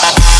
Bye.